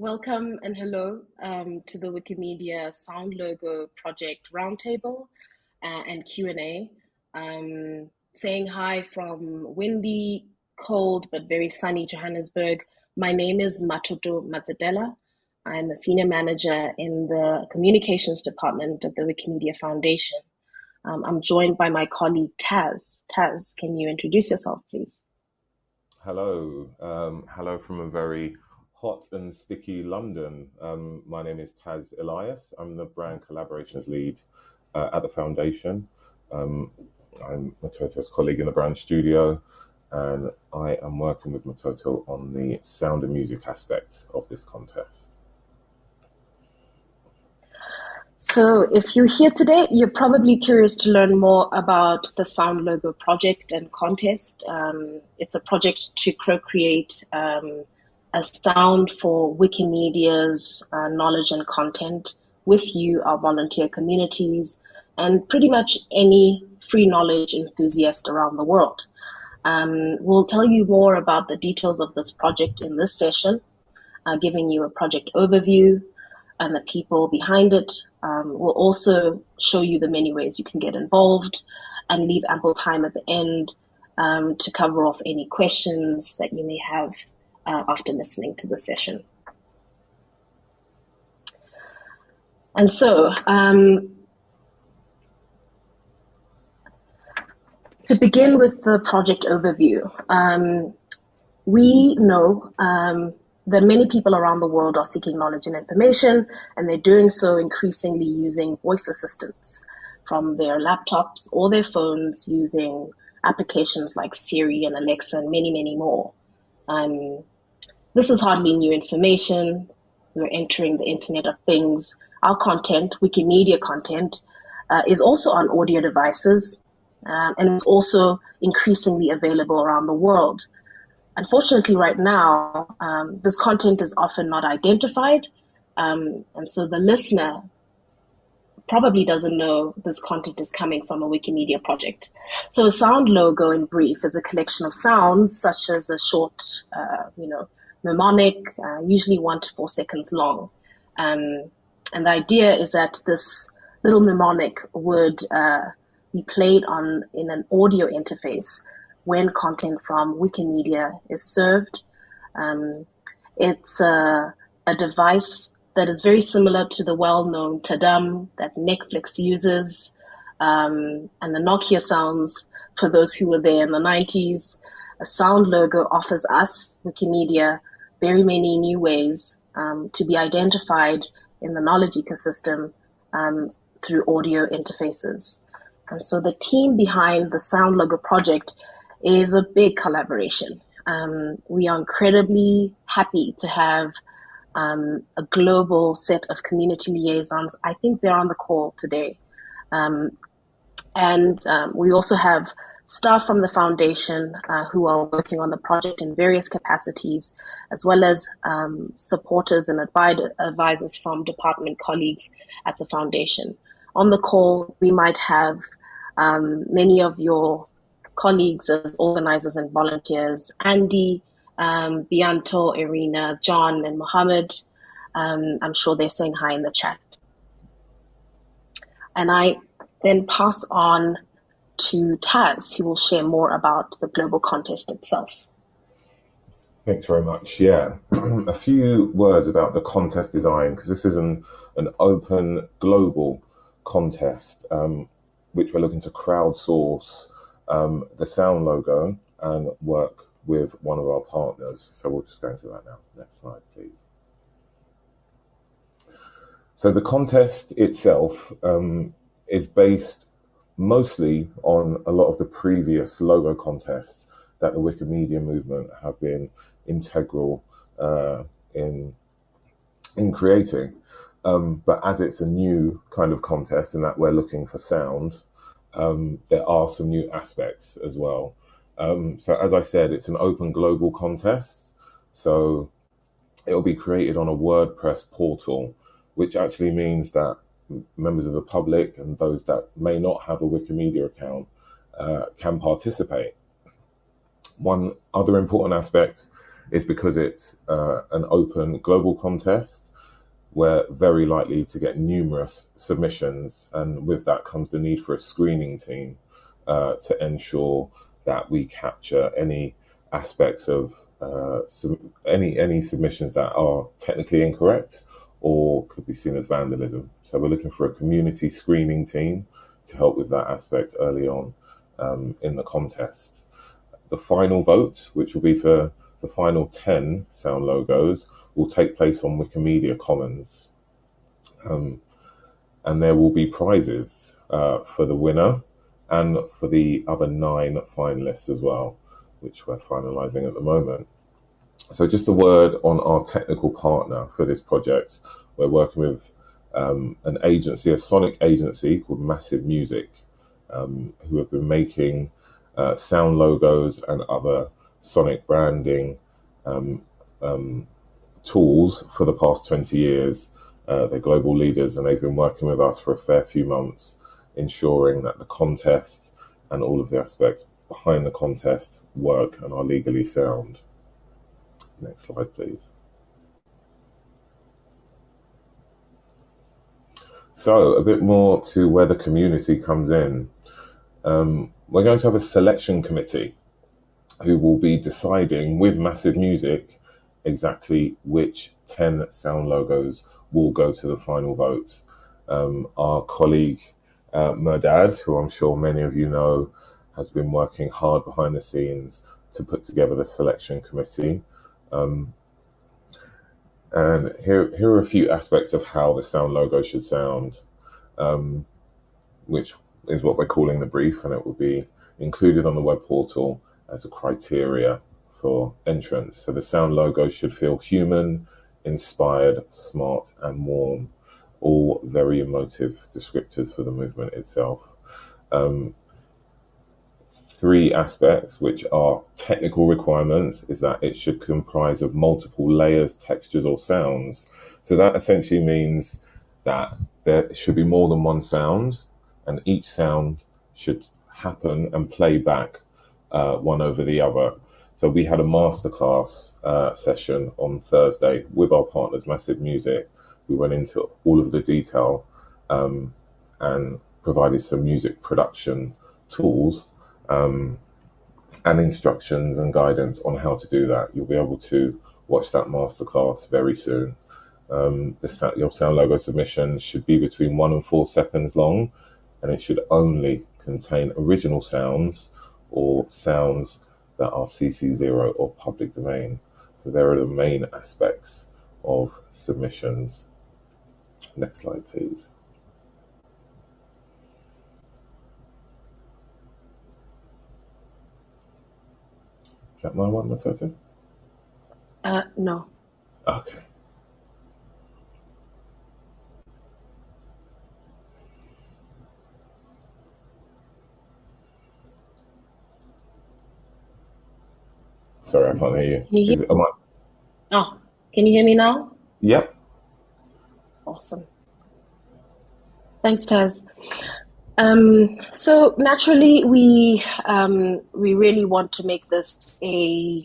welcome and hello um, to the Wikimedia Sound Logo Project Roundtable uh, and Q&A. Um, saying hi from windy, cold, but very sunny Johannesburg. My name is Matoto Matzadela. I'm a senior manager in the communications department at the Wikimedia Foundation. Um, I'm joined by my colleague Taz. Taz, can you introduce yourself, please? Hello. Um, hello from a very hot and sticky London. Um, my name is Taz Elias. I'm the brand collaborations lead uh, at the foundation. Um, I'm Matoto's colleague in the brand studio, and I am working with Matoto on the sound and music aspect of this contest. So, if you're here today, you're probably curious to learn more about the Sound Logo project and contest. Um, it's a project to co create um, a sound for Wikimedia's uh, knowledge and content with you, our volunteer communities, and pretty much any free knowledge enthusiast around the world. Um, we'll tell you more about the details of this project in this session, uh, giving you a project overview and the people behind it. Um, we'll also show you the many ways you can get involved and leave ample time at the end um, to cover off any questions that you may have uh, after listening to the session. And so, um, to begin with the project overview, um, we know um, that many people around the world are seeking knowledge and information, and they're doing so increasingly using voice assistants from their laptops or their phones using applications like Siri and Alexa and many, many more. Um, this is hardly new information. We're entering the Internet of Things. Our content, Wikimedia content, uh, is also on audio devices um, and is also increasingly available around the world. Unfortunately, right now, um, this content is often not identified, um, and so the listener probably doesn't know this content is coming from a Wikimedia project. So a sound logo in brief is a collection of sounds such as a short, uh, you know, mnemonic, uh, usually one to four seconds long. Um, and the idea is that this little mnemonic would uh, be played on in an audio interface when content from Wikimedia is served. Um, it's a, a, device that is very similar to the well-known Tadam that Netflix uses, um, and the Nokia sounds for those who were there in the 90s. A sound logo offers us, Wikimedia, very many new ways um, to be identified in the knowledge ecosystem um, through audio interfaces. And so the team behind the Sound Logo project is a big collaboration. Um, we are incredibly happy to have um, a global set of community liaisons. I think they're on the call today. Um, and um, we also have staff from the foundation uh, who are working on the project in various capacities, as well as um, supporters and advisors from department colleagues at the foundation. On the call, we might have um, many of your colleagues as organizers and volunteers, Andy, um, Bianto, Irina, John, and Mohammed. Um, I'm sure they're saying hi in the chat. And I then pass on to Taz, who will share more about the global contest itself. Thanks very much. Yeah, a few words about the contest design because this is an, an open global contest, um, which we're looking to crowdsource um, the sound logo and work with one of our partners. So we'll just go into that now. Next slide, please. So the contest itself um, is based mostly on a lot of the previous logo contests that the Wikimedia movement have been integral uh, in in creating. Um, but as it's a new kind of contest in that we're looking for sound, um, there are some new aspects as well. Um, so as I said, it's an open global contest. So it'll be created on a WordPress portal, which actually means that members of the public and those that may not have a Wikimedia account uh, can participate. One other important aspect is because it's uh, an open global contest. We're very likely to get numerous submissions, and with that comes the need for a screening team uh, to ensure that we capture any aspects of uh, any any submissions that are technically incorrect or could be seen as vandalism. So we're looking for a community screening team to help with that aspect early on um, in the contest. The final vote, which will be for the final 10 sound logos, will take place on Wikimedia Commons. Um, and there will be prizes uh, for the winner and for the other nine finalists as well, which we're finalizing at the moment. So just a word on our technical partner for this project. We're working with um, an agency, a sonic agency called Massive Music, um, who have been making uh, sound logos and other sonic branding um, um tools for the past 20 years. Uh, they're global leaders and they've been working with us for a fair few months, ensuring that the contest and all of the aspects behind the contest work and are legally sound. Next slide, please. So, a bit more to where the community comes in. Um, we're going to have a selection committee who will be deciding with Massive Music exactly which 10 sound logos will go to the final vote. Um, our colleague uh, Mehrdad, who I'm sure many of you know, has been working hard behind the scenes to put together the selection committee. Um, and here, here are a few aspects of how the sound logo should sound, um, which is what we're calling the brief, and it will be included on the web portal as a criteria for entrance. So the sound logo should feel human, inspired, smart, and warm, all very emotive descriptors for the movement itself. Um, three aspects, which are technical requirements, is that it should comprise of multiple layers, textures, or sounds. So that essentially means that there should be more than one sound, and each sound should happen and play back uh, one over the other. So we had a masterclass uh, session on Thursday with our partners, Massive Music. We went into all of the detail um, and provided some music production tools um, and instructions and guidance on how to do that. You'll be able to watch that masterclass very soon. Um, the, your sound logo submission should be between one and four seconds long, and it should only contain original sounds or sounds that are CC0 or public domain. So there are the main aspects of submissions. Next slide, please. Is that my one, Matata? Uh, no. Okay. Sorry, I can't hear you. Can you hear- it, am I- oh, can you hear me now? Yep. Awesome. Thanks, Taz. Um, so naturally, we um, we really want to make this a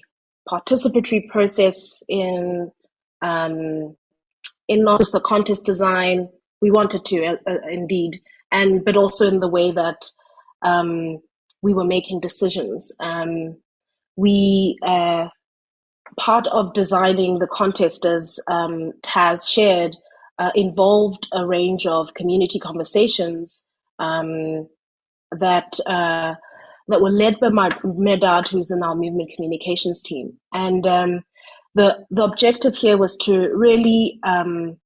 participatory process in um, in not just the contest design. We wanted to uh, uh, indeed, and but also in the way that um, we were making decisions. Um, we uh, part of designing the contest, as um, Taz shared, uh, involved a range of community conversations um, that uh, that were led by my Mehrdad, who's in our movement communications team. And um, the the objective here was to really um,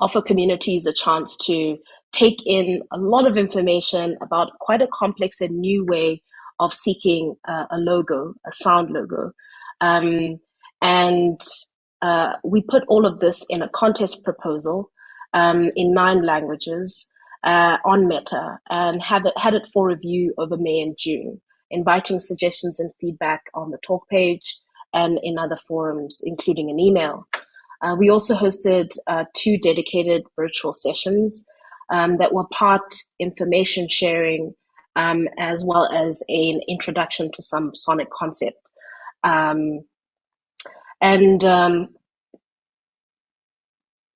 offer communities a chance to take in a lot of information about quite a complex and new way of seeking uh, a logo, a sound logo. Um, and uh, we put all of this in a contest proposal um, in nine languages uh, on Meta and have it, had it for review over May and June, inviting suggestions and feedback on the talk page and in other forums, including an email. Uh, we also hosted uh, two dedicated virtual sessions um, that were part information sharing um, as well as an introduction to some sonic concept. Um, And um,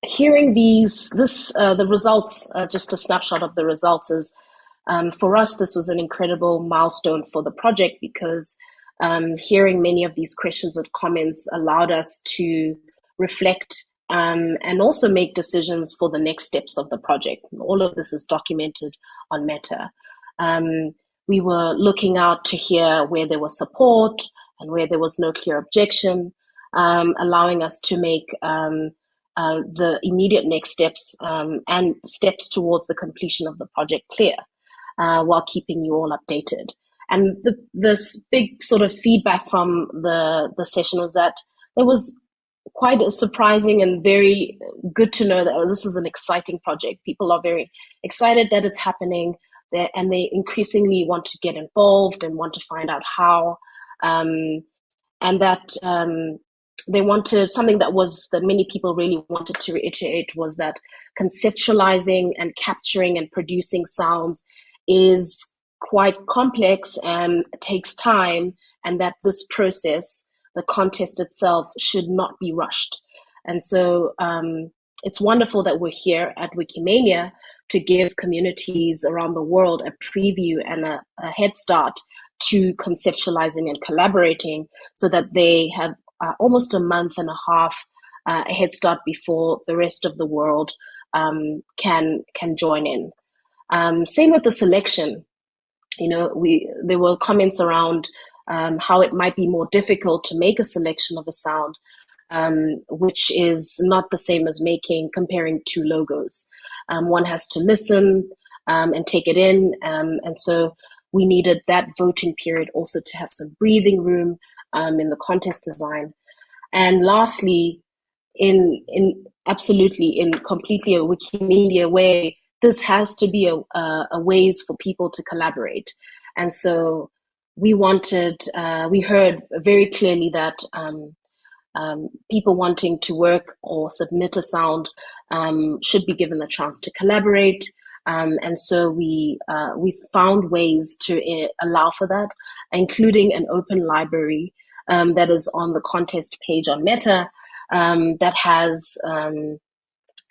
hearing these, this, uh, the results, uh, just a snapshot of the results is, um, for us, this was an incredible milestone for the project because um, hearing many of these questions and comments allowed us to reflect um, and also make decisions for the next steps of the project. All of this is documented on Meta. Um, we were looking out to hear where there was support and where there was no clear objection, um, allowing us to make um, uh, the immediate next steps um, and steps towards the completion of the project clear uh, while keeping you all updated. And the this big sort of feedback from the the session was that there was quite a surprising and very good to know that oh, this is an exciting project. People are very excited that it's happening, there, and they increasingly want to get involved and want to find out how. Um, and that um, they wanted something that was that many people really wanted to reiterate was that conceptualizing and capturing and producing sounds is quite complex and takes time, and that this process, the contest itself, should not be rushed. And so um, it's wonderful that we're here at Wikimania to give communities around the world a preview and a, a head start to conceptualizing and collaborating so that they have uh, almost a month and a half uh, head start before the rest of the world um, can can join in. Um, same with the selection. You know, we there were comments around um, how it might be more difficult to make a selection of a sound, um, which is not the same as making comparing two logos. Um, one has to listen um, and take it in, and so we needed that voting period also to have some breathing room um, in the contest design. And lastly, in in absolutely in completely a Wikimedia way, this has to be a, a, a ways for people to collaborate. And so we wanted, uh, we heard very clearly that um, um, people wanting to work or submit a sound um, should be given the chance to collaborate. Um, and so we uh, we found ways to uh, allow for that, including an open library um, that is on the contest page on Meta um, that has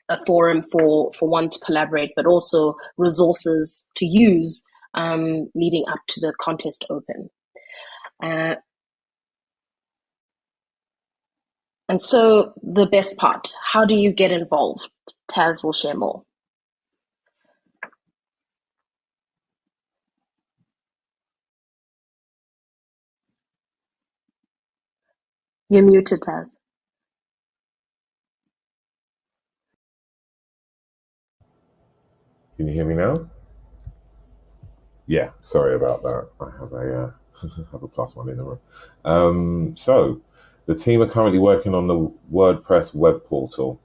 a forum for for one to collaborate, but also resources to use um, leading up to the contest open. Uh, and so the best part, how do you get involved? Taz will share more. You're muted, Taz. Can you hear me now? Yeah, sorry about that. I have a uh, have a plus one in the room. Um, so, the team are currently working on the WordPress web portal,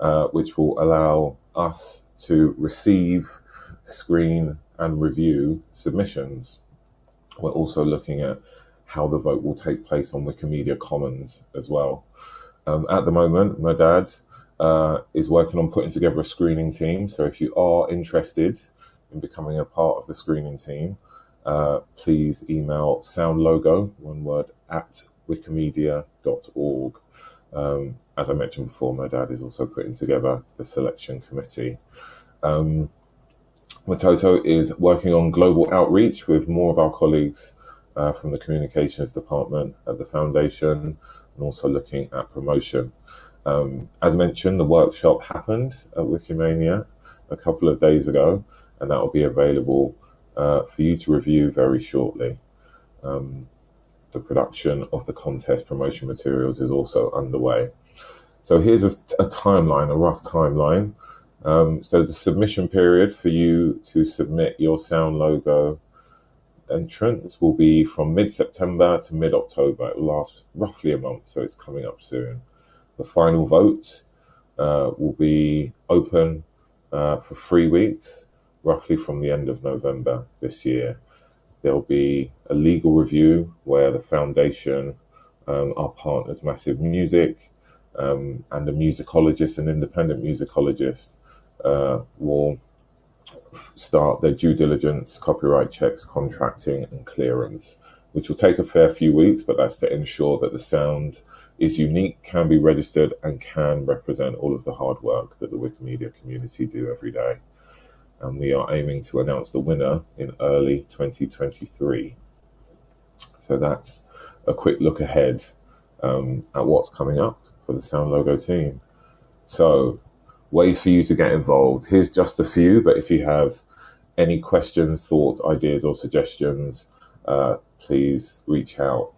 uh, which will allow us to receive, screen, and review submissions. We're also looking at how the vote will take place on Wikimedia Commons as well. Um, at the moment, Mehrdad uh, is working on putting together a screening team. So if you are interested in becoming a part of the screening team, uh, please email soundlogo, one word, at wikimedia.org. Um, as I mentioned before, Mehrdad is also putting together the selection committee. Um, Matoto is working on global outreach with more of our colleagues uh, from the communications department at the foundation and also looking at promotion. Um, as mentioned, the workshop happened at Wikimania a couple of days ago, and that will be available uh, for you to review very shortly. Um, the production of the contest promotion materials is also underway. So here's a, a timeline, a rough timeline. Um, so the submission period for you to submit your sound logo entrance will be from mid-September to mid-October. It will last roughly a month, so it's coming up soon. The final vote uh, will be open uh, for three weeks, roughly from the end of November this year. There'll be a legal review where the foundation, um, our partners, Massive Music, um, and a musicologist, an independent musicologist, uh, will start their due diligence, copyright checks, contracting, and clearance, which will take a fair few weeks, but that's to ensure that the sound is unique, can be registered, and can represent all of the hard work that the Wikimedia community do every day. And we are aiming to announce the winner in early 2023. So that's a quick look ahead um, at what's coming up for the Sound Logo team. So, ways for you to get involved. Here's just a few, but if you have any questions, thoughts, ideas, or suggestions, uh, please reach out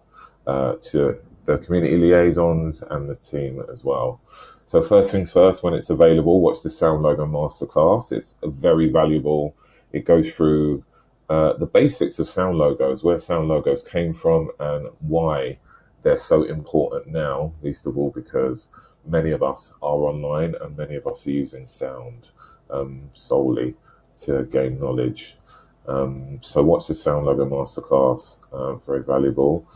uh, to the community liaisons and the team as well. So first things first, when it's available, watch the Sound Logo Masterclass. It's very valuable. It goes through uh, the basics of sound logos, where sound logos came from, and why they're so important now, least of all because many of us are online and many of us are using sound um, solely to gain knowledge. Um, so watch the Sound Logo Masterclass, uh, very valuable.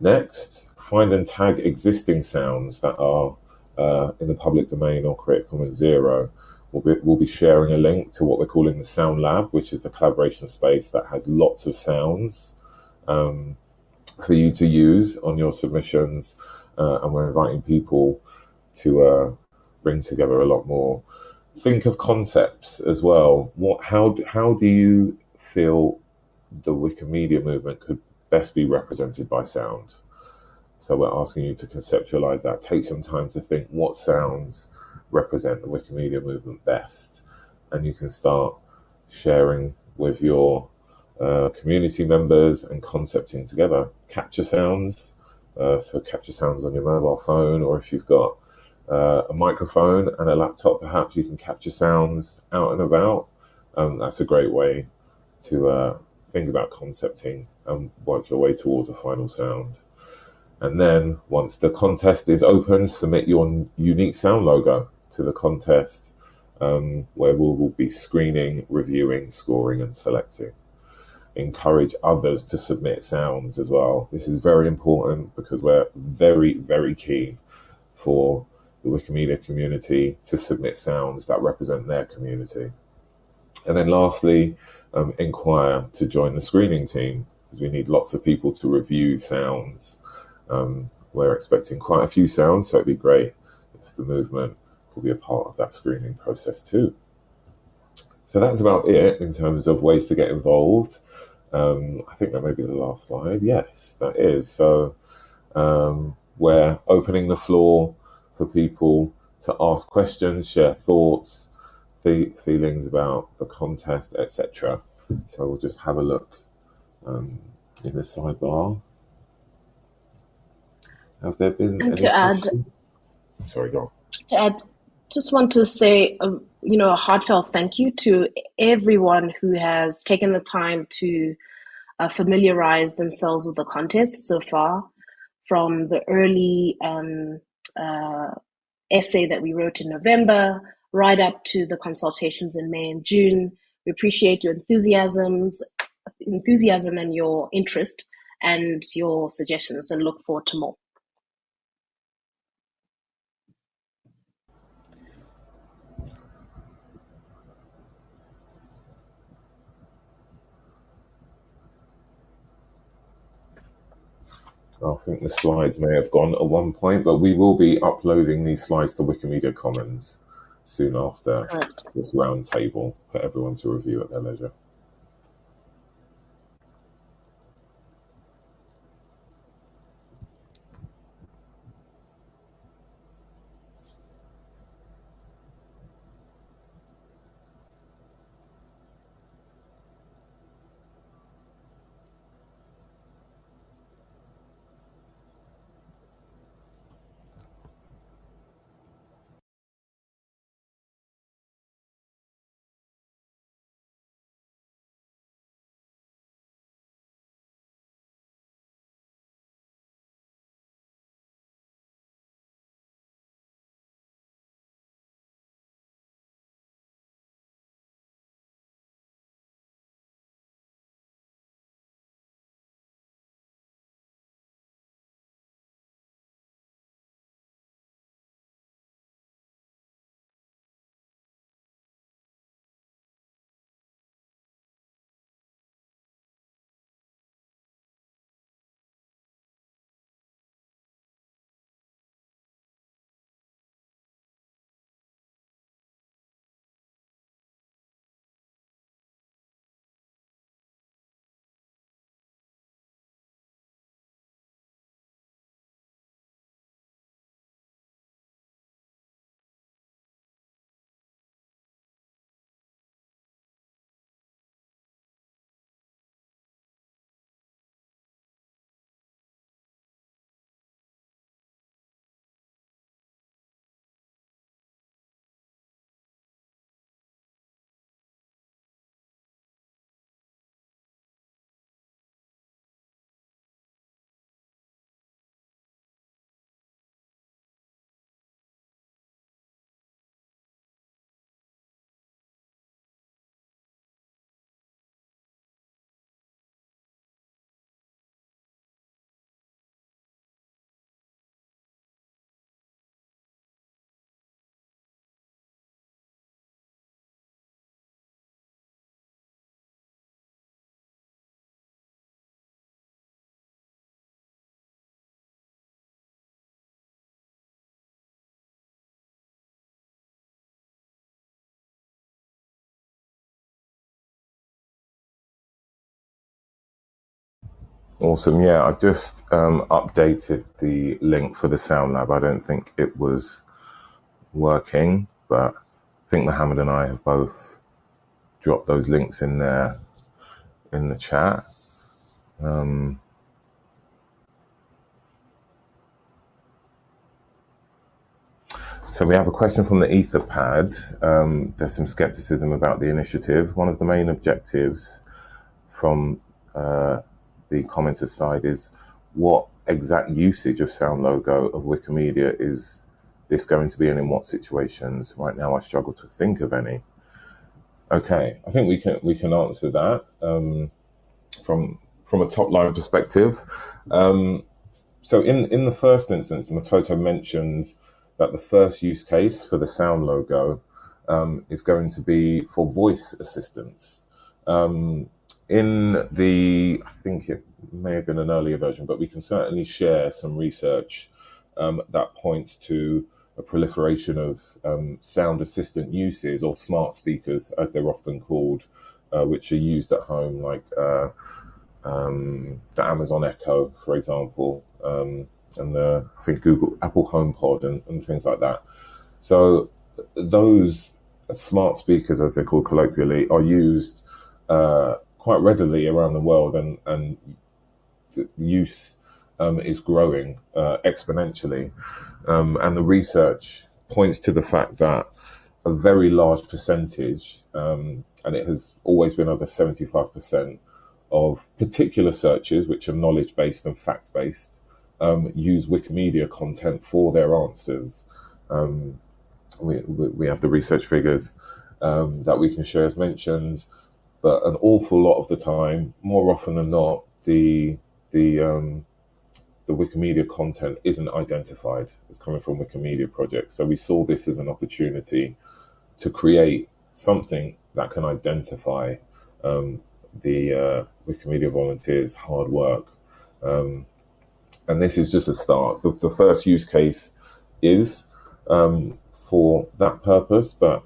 Next, find and tag existing sounds that are uh, in the public domain or Creative Commons Zero. We'll be, we'll be sharing a link to what we're calling the Sound Lab, which is the collaboration space that has lots of sounds um, for you to use on your submissions. Uh, and we're inviting people to uh, bring together a lot more. Think of concepts as well. What, how, how do you feel the Wikimedia movement could best be represented by sound? So we're asking you to conceptualize that. Take some time to think what sounds represent the Wikimedia movement best, and you can start sharing with your uh, community members and concepting together. Capture sounds, uh, so capture sounds on your mobile phone, or if you've got uh, a microphone and a laptop, perhaps you can capture sounds out and about. Um, that's a great way to uh, think about concepting and work your way towards a final sound. And then once the contest is open, submit your unique sound logo to the contest um, where we will be screening, reviewing, scoring, and selecting. Encourage others to submit sounds as well. This is very important because we're very, very keen for the Wikimedia community to submit sounds that represent their community. And then lastly, um, inquire to join the screening team because we need lots of people to review sounds. Um, we're expecting quite a few sounds, so it'd be great if the movement could be a part of that screening process too. So that's about it in terms of ways to get involved. Um, I think that may be the last slide. Yes, that is. So um, we're opening the floor for people to ask questions, share thoughts, feelings about the contest, etc. So we'll just have a look um, in the sidebar. Have there been and to add? Sorry, go on. To add, just want to say, um, you know, a heartfelt thank you to everyone who has taken the time to uh, familiarize themselves with the contest so far, from the early um, uh, essay that we wrote in November, right up to the consultations in May and June. We appreciate your enthusiasms, enthusiasm and your interest and your suggestions and look forward to more. I think the slides may have gone at one point, but we will be uploading these slides to Wikimedia Commons soon after this roundtable for everyone to review at their leisure. Awesome. Yeah, I've just um, updated the link for the Sound Lab. I don't think it was working, but I think Mohammed and I have both dropped those links in there in the chat. Um, so we have a question from the Etherpad. Um, there's some skepticism about the initiative. One of the main objectives from uh, the commenter side is what exact usage of sound logo of Wikimedia is this going to be and in what situations? Right now I struggle to think of any. Okay, I think we can we can answer that um, from from a top line perspective. Um, so in in the first instance, Matoto mentions that the first use case for the sound logo um, is going to be for voice assistance. Um, in the, I think it may have been an earlier version, but we can certainly share some research um, that points to a proliferation of um, sound assistant uses or smart speakers, as they're often called, uh, which are used at home, like uh, um, the Amazon Echo, for example, um, and the I think Google Apple HomePod and, and things like that. So those smart speakers, as they're called colloquially, are used uh, quite readily around the world, and and use um, is growing uh, exponentially. Um, and the research points to the fact that a very large percentage, um, and it has always been over 75%, of particular searches, which are knowledge based and fact based, um, use Wikimedia content for their answers. Um, we, we have the research figures um, that we can share as mentioned, but an awful lot of the time, more often than not, the the um, the Wikimedia content isn't identified as coming from Wikimedia projects. So we saw this as an opportunity to create something that can identify um, the uh, Wikimedia volunteers' hard work. Um, and this is just a start. The, the first use case is um, for that purpose, but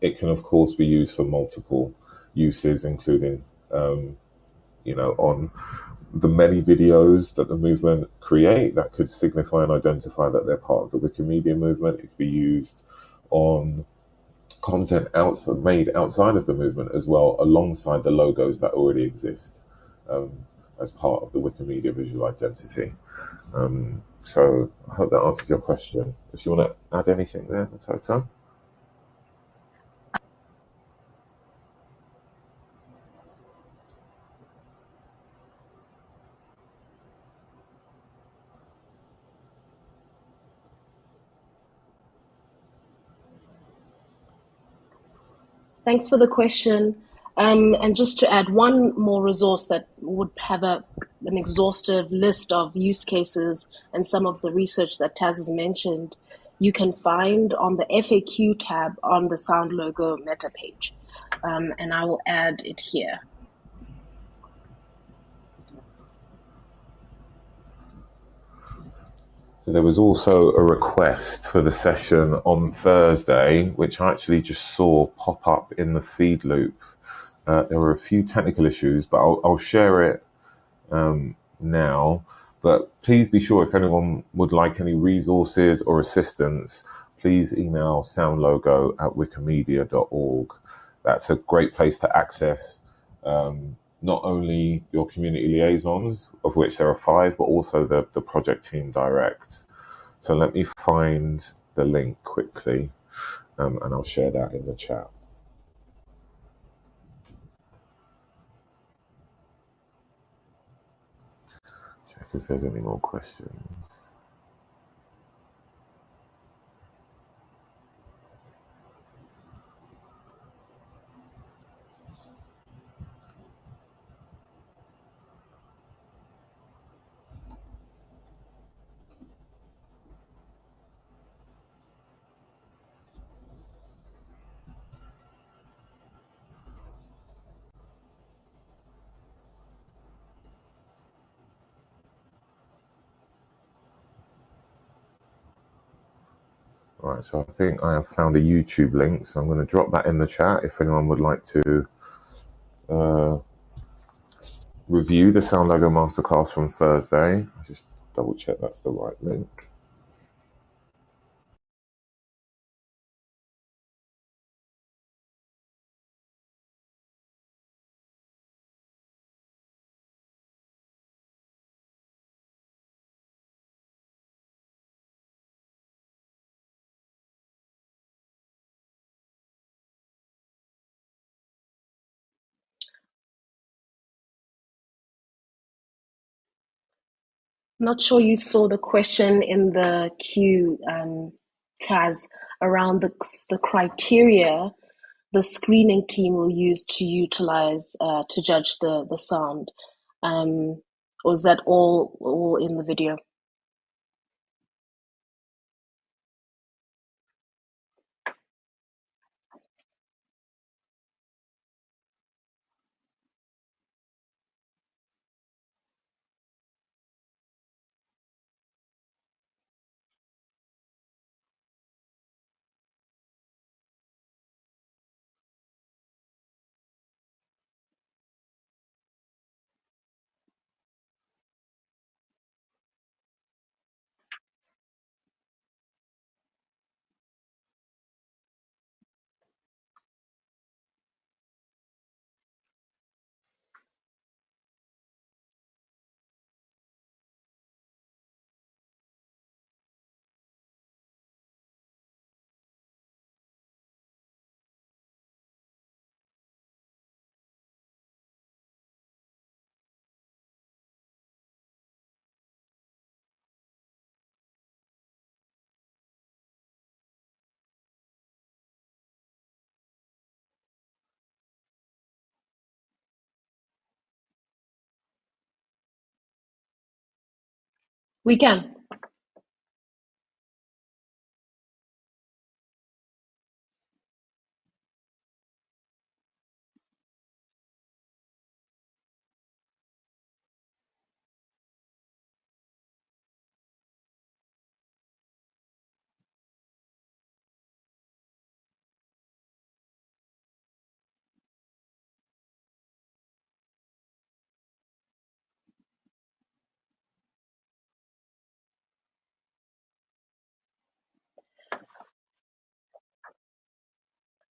it can, of course, be used for multiple uses, including, um, you know, on the many videos that the movement create that could signify and identify that they're part of the Wikimedia movement. It could be used on content outside, made outside of the movement as well, alongside the logos that already exist um, as part of the Wikimedia visual identity. Um, so I hope that answers your question. If you want to add anything there, Matoto? Thanks for the question. Um, and just to add one more resource that would have a, an exhaustive list of use cases and some of the research that Taz has mentioned, you can find on the FAQ tab on the Sound Logo meta page. Um, and I will add it here. There was also a request for the session on Thursday, which I actually just saw pop up in the Feedloop. Uh, there were a few technical issues, but I'll, I'll share it um, now. But please be sure if anyone would like any resources or assistance, please email soundlogo at wikimedia.org. That's a great place to access um, not only your community liaisons, of which there are five, but also the, the project team direct. So let me find the link quickly um, and I'll share that in the chat. Check if there's any more questions. Right, so I think I have found a YouTube link, so I'm going to drop that in the chat if anyone would like to uh, review the Sound Logo Masterclass from Thursday. I just double check that's the right link. Not sure you saw the question in the queue, um, Taz, around the, the criteria the screening team will use to utilize uh, to judge the the sound. Um, or is that all all in the video? We can.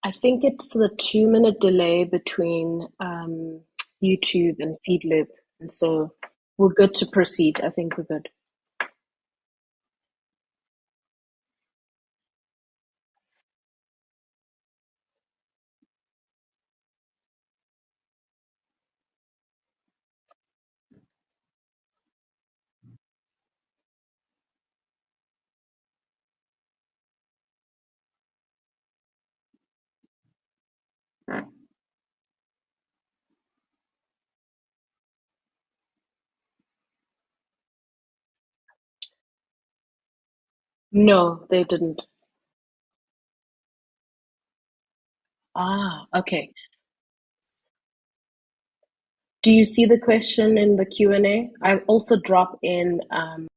I think it's the two minute delay between um, YouTube and Feedloop. And so we're good to proceed. I think we're good. No, they didn't. Ah, okay. Do you see the question in the Q&A? I also drop in um,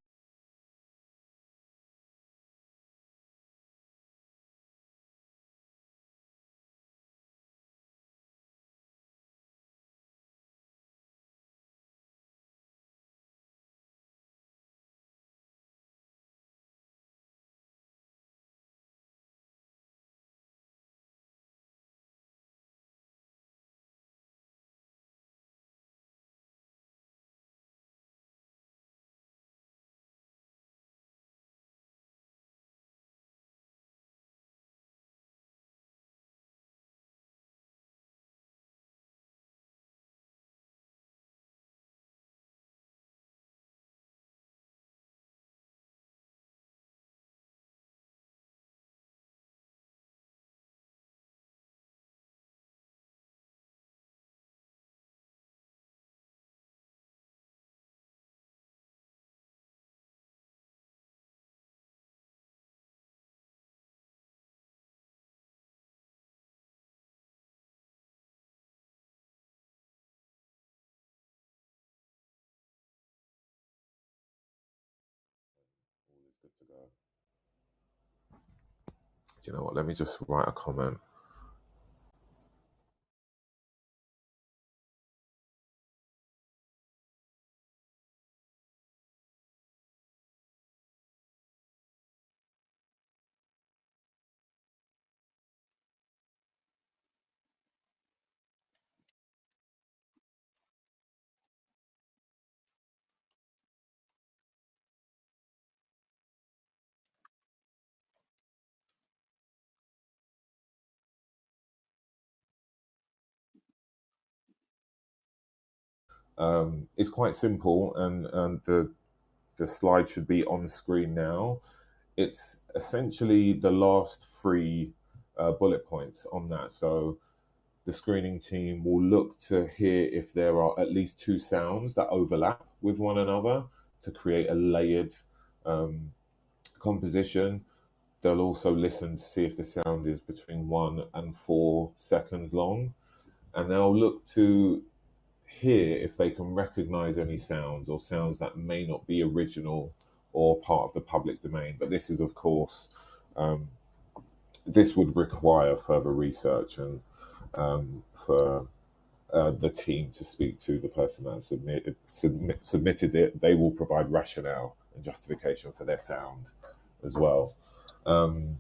You know what? Let me just write a comment. Um, it's quite simple, and, and the the slide should be on screen now. It's essentially the last three uh, bullet points on that. So the screening team will look to hear if there are at least two sounds that overlap with one another to create a layered um, composition. They'll also listen to see if the sound is between one and four seconds long. And they'll look to hear if they can recognize any sounds or sounds that may not be original or part of the public domain. But this is, of course, um, this would require further research and um, for uh, the team to speak to the person that submitted, submit, submitted it. They will provide rationale and justification for their sound as well. Um,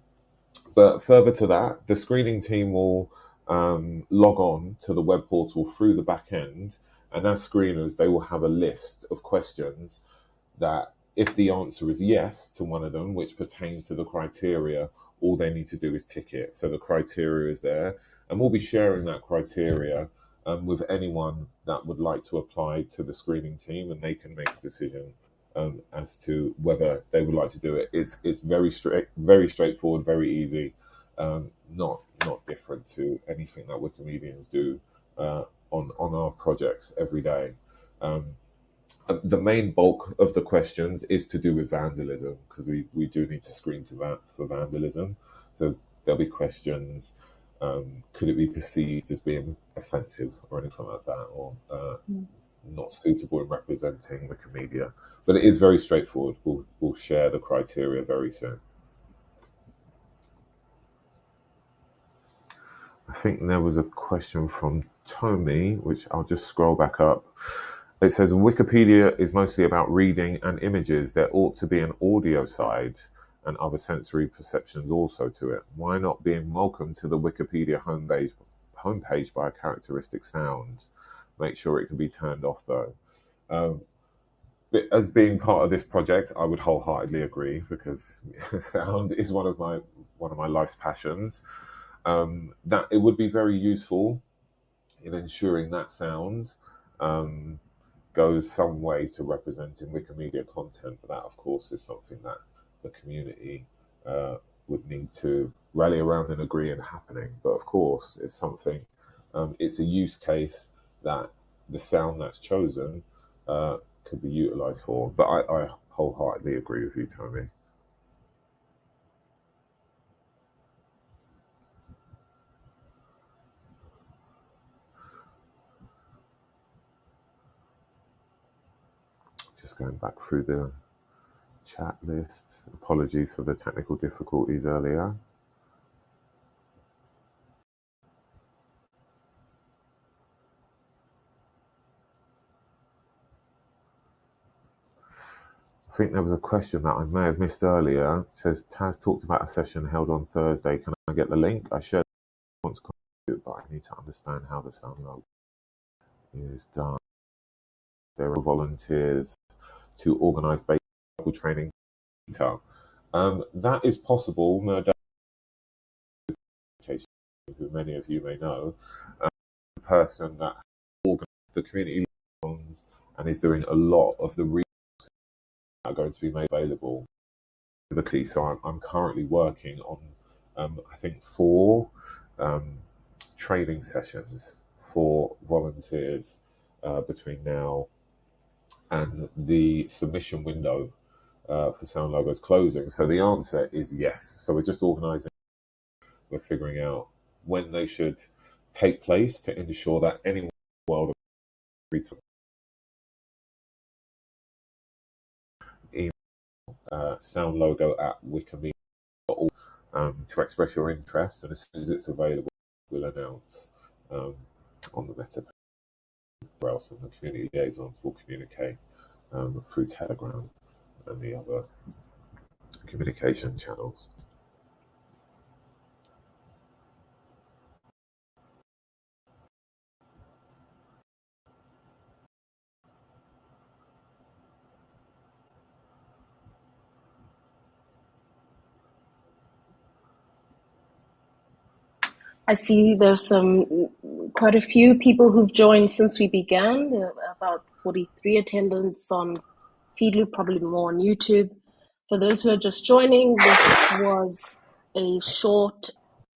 but further to that, the screening team will um, log on to the web portal through the back end, and as screeners, they will have a list of questions that, if the answer is yes to one of them, which pertains to the criteria, all they need to do is tick it. So the criteria is there, and we'll be sharing that criteria um, with anyone that would like to apply to the screening team, and they can make a decision um, as to whether they would like to do it. It's it's very straight, very straightforward, very easy, um, not not different to anything that Wikimedians do uh, on on our projects every day. Um, the main bulk of the questions is to do with vandalism because we, we do need to screen to that for vandalism. So there'll be questions um, could it be perceived as being offensive or anything like that, or uh, mm. not suitable in representing Wikimedia? But it is very straightforward. We'll, we'll share the criteria very soon. I think there was a question from Tommy, which I'll just scroll back up. It says Wikipedia is mostly about reading and images. There ought to be an audio side and other sensory perceptions also to it. Why not being welcome to the Wikipedia homepage, homepage by a characteristic sound? Make sure it can be turned off though. Um, as being part of this project, I would wholeheartedly agree because sound is one of my one of my life's passions. Um, that it would be very useful in ensuring that sound um, goes some way to representing Wikimedia content. But that, of course, is something that the community uh, would need to rally around and agree in happening. But of course, it's something, um, it's a use case that the sound that's chosen uh, could be utilized for. But I, I wholeheartedly agree with you, Tommy. Just going back through the chat list. Apologies for the technical difficulties earlier. I think there was a question that I may have missed earlier. It says Taz talked about a session held on Thursday. Can I get the link? I shared once but I need to understand how the sound is done. There are volunteers to organise basic training um, that is possible, no doubt, who many of you may know, um, the person that organized the community and is doing a lot of the resources that are going to be made available. So I'm, I'm currently working on, um, I think, four um, training sessions for volunteers uh, between now and the submission window uh, for Sound Logos closing? So the answer is yes. So we're just organising, we're figuring out when they should take place to ensure that anyone in the world of email uh, sound logo at wikimedia um, to express your interest, and as soon as it's available, we'll announce um, on the meta or else and the community liaisons will communicate um, through Telegram and the other communication channels. I see there's some quite a few people who've joined since we began. About 43 attendants on Feedloop, probably more on YouTube. For those who are just joining, this was a short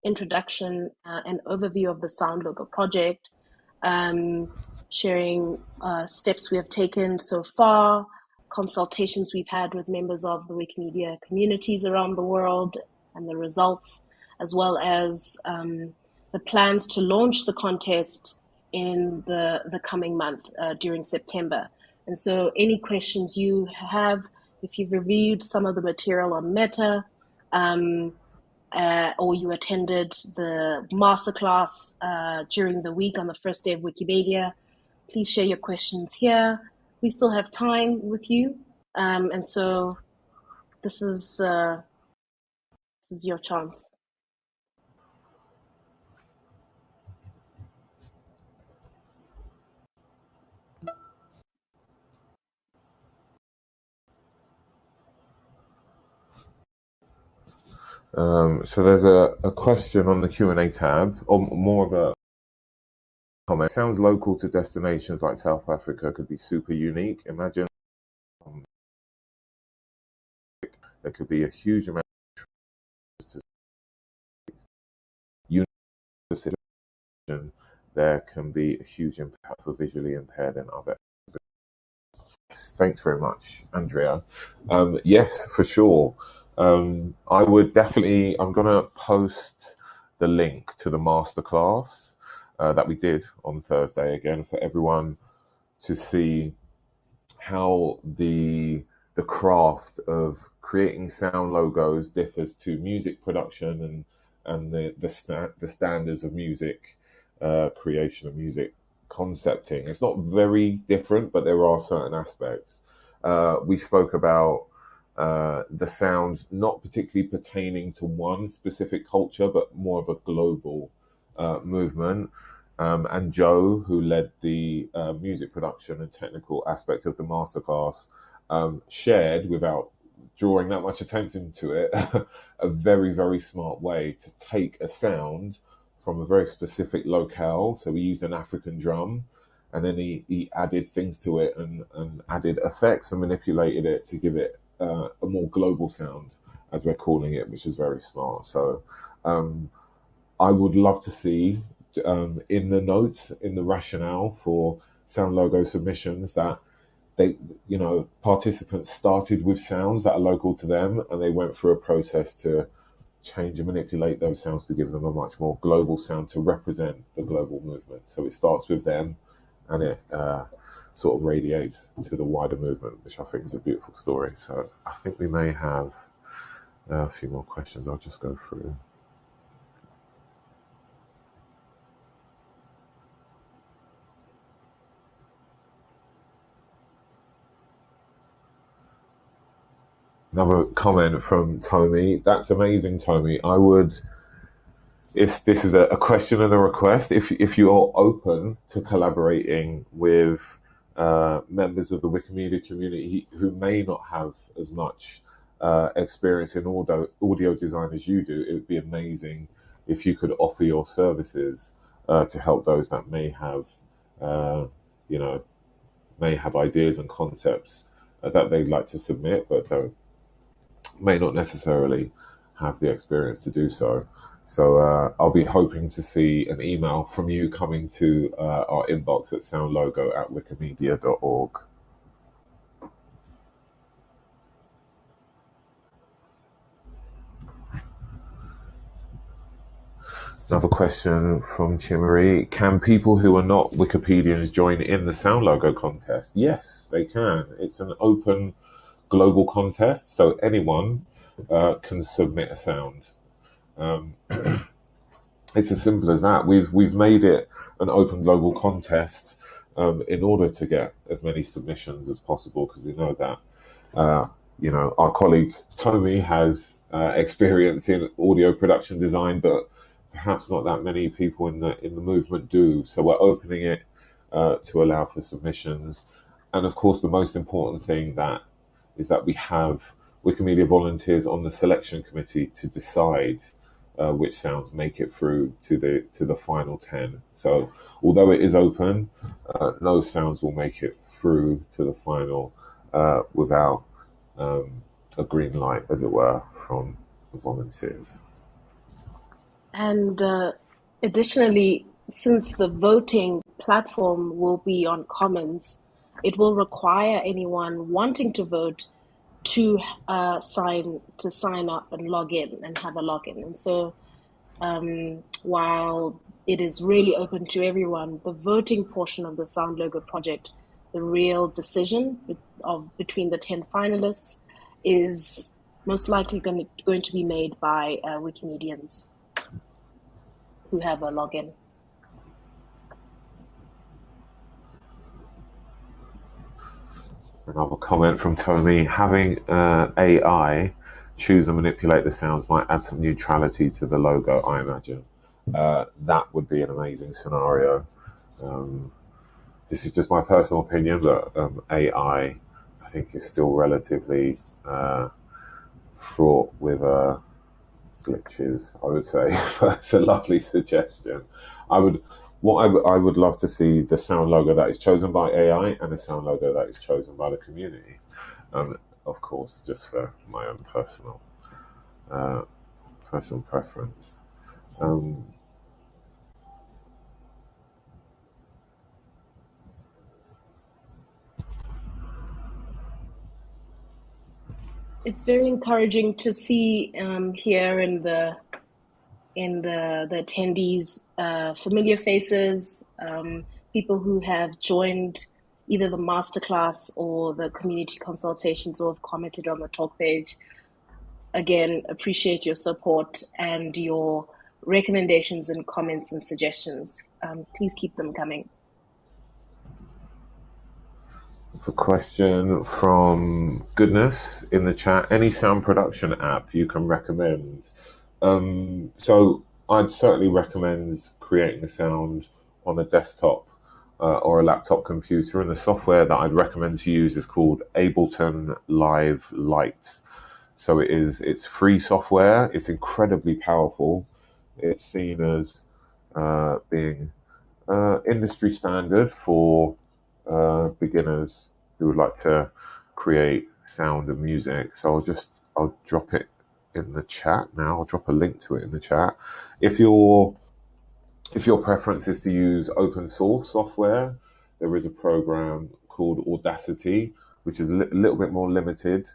introduction uh, and overview of the Sound Logo project, um, sharing uh, steps we have taken so far, consultations we've had with members of the Wikimedia communities around the world, and the results, as well as um, the plans to launch the contest in the, the coming month uh, during September. And so, any questions you have, if you've reviewed some of the material on Meta, um, uh, or you attended the masterclass uh, during the week on the first day of Wikimania, please share your questions here. We still have time with you, um, and so this is uh, this is your chance. Um, so there's a, a question on the Q&A tab, or more of a comment. Sounds local to destinations like South Africa could be super unique. Imagine um, there could be a huge amount of there can be a huge impact for visually impaired and other Yes, thanks very much, Andrea. Um, yes, for sure. Um, I would definitely. I'm gonna post the link to the masterclass uh, that we did on Thursday again for everyone to see how the the craft of creating sound logos differs to music production and and the the, sta- the standards of music uh, creation of music concepting. It's not very different, but there are certain aspects. Uh, we spoke about uh, the sound not particularly pertaining to one specific culture, but more of a global uh, movement. Um, and Joe, who led the uh, music production and technical aspect of the masterclass, um, shared without drawing that much attention to it a very, very smart way to take a sound from a very specific locale. So we used an African drum and then he, he added things to it and, and added effects and manipulated it to give it uh, a more global sound, as we're calling it, which is very smart. So um, I would love to see um, in the notes, in the rationale for sound logo submissions that they, you know, participants started with sounds that are local to them and they went through a process to change and manipulate those sounds to give them a much more global sound to represent the global movement. So it starts with them and it uh, sort of radiates to the wider movement, which I think is a beautiful story. So I think we may have uh, a few more questions. I'll just go through. Another comment from Tommy. That's amazing, Tommy. I would if this is a, question and a request, if if you're open to collaborating with uh, members of the Wikimedia community who may not have as much uh, experience in audio audio design as you do, it would be amazing if you could offer your services uh, to help those that may have, uh, you know, may have ideas and concepts uh, that they'd like to submit, but don't may not necessarily have the experience to do so. So uh, I'll be hoping to see an email from you coming to uh, our inbox at soundlogo at wikimedia.org. Another question from Chimmery. Can people who are not Wikipedians join in the Sound Logo contest? Yes, they can. It's an open global contest, so anyone uh, can submit a sound. Um, it's as simple as that. We've we've made it an open global contest um, in order to get as many submissions as possible because we know that uh, you know our colleague Tommy has uh, experience in audio production design, but perhaps not that many people in the in the movement do. So we're opening it uh, to allow for submissions, and of course the most important thing that is that we have Wikimedia volunteers on the selection committee to decide uh, which sounds make it through to the to the final ten. So although it is open, uh, no sounds will make it through to the final uh, without um, a green light, as it were, from the volunteers. And uh, additionally, since the voting platform will be on Commons, it will require anyone wanting to vote to uh, sign to sign up and log in and have a login. And so, um, while it is really open to everyone, the voting portion of the Sound Logo project, the real decision of between the ten finalists, is most likely going to, going to be made by uh, Wikimedians who have a login. Another comment from Tommy: having uh, AI choose and manipulate the sounds might add some neutrality to the logo. I imagine uh, that would be an amazing scenario. Um, this is just my personal opinion, but um, AI, I think, is still relatively uh, fraught with uh, glitches. I would say, but it's a lovely suggestion. I would what I, w- I would love to see the sound logo that is chosen by AI and the sound logo that is chosen by the community. And of course, just for my own personal uh, personal preference. Um, it's very encouraging to see um, here in the in the, the attendees, uh, familiar faces, um, people who have joined either the masterclass or the community consultations or have commented on the talk page. Again, appreciate your support and your recommendations and comments and suggestions. Um, please keep them coming. A question from Goodness in the chat. Any sound production app you can recommend? Um, so I'd certainly recommend creating a sound on a desktop uh, or a laptop computer. And the software that I'd recommend to use is called Ableton Live Lite. So it is it's free software. It's incredibly powerful. It's seen as uh, being uh, industry standard for uh, beginners who would like to create sound and music. So I'll just I'll drop it in the chat now. I'll drop a link to it in the chat. If your if your preference is to use open source software, there is a program called Audacity, which is a li- little bit more limited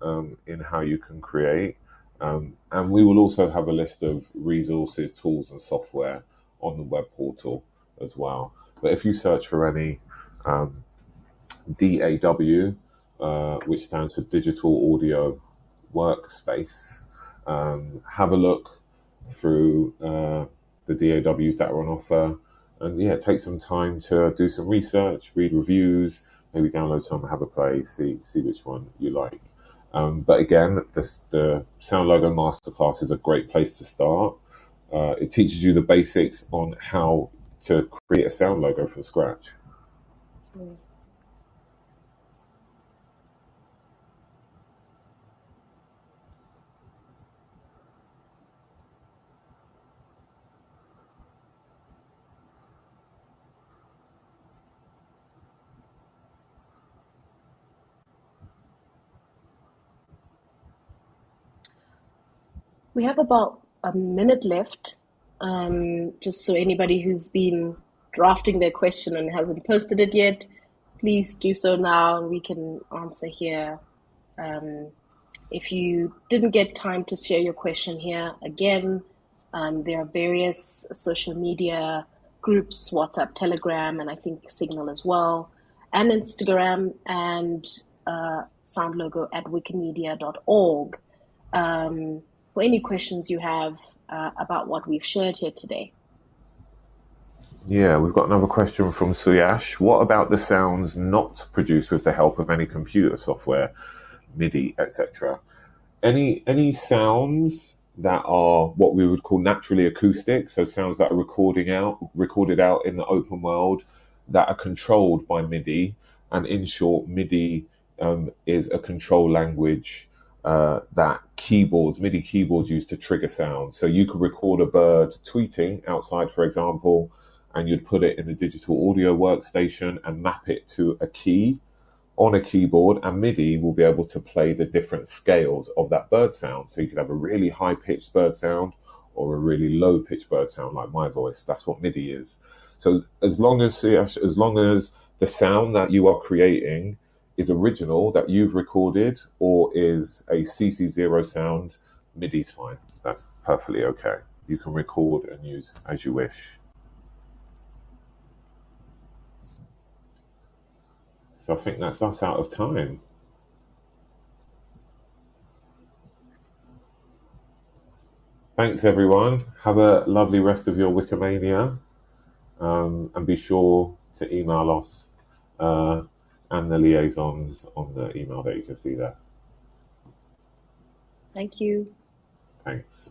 um, in how you can create. Um, and we will also have a list of resources, tools, and software on the web portal as well. But if you search for any um, DAW, uh, which stands for Digital Audio Workspace, um, have a look through uh, the DAWs that are on offer, and yeah, take some time to do some research, read reviews, maybe download some, have a play, see see which one you like. Um, but again, the Sound Logo Masterclass is a great place to start. Uh, it teaches you the basics on how to create a sound logo from scratch. Mm. We have about a minute left. Um, just so anybody who's been drafting their question and hasn't posted it yet, please do so now. and We can answer here. Um, if you didn't get time to share your question here, again, um, there are various social media groups, WhatsApp, Telegram, and I think Signal as well, and Instagram, and uh, sound logo at wikimedia.org. Um, for any questions you have uh, about what we've shared here today. Yeah, we've got another question from Suyash. What about the sounds not produced with the help of any computer software, MIDI, etc.? Any any sounds that are what we would call naturally acoustic, so sounds that are recording out recorded out in the open world that are controlled by MIDI, and in short, MIDI um, is a control language uh, that keyboards, MIDI keyboards, used to trigger sound. So you could record a bird tweeting outside, for example, and you'd put it in a digital audio workstation and map it to a key on a keyboard, and MIDI will be able to play the different scales of that bird sound. So you could have a really high pitched bird sound or a really low pitched bird sound, like my voice. That's what MIDI is. So as long as as long as the sound that you are creating is original that you've recorded or is a CC0 sound, MIDI's fine. That's perfectly okay. You can record and use as you wish. So I think that's us out of time. Thanks, everyone. Have a lovely rest of your Wikimania. Um, and be sure to email us uh, and the liaisons on the email that you can see there. Thank you. Thanks.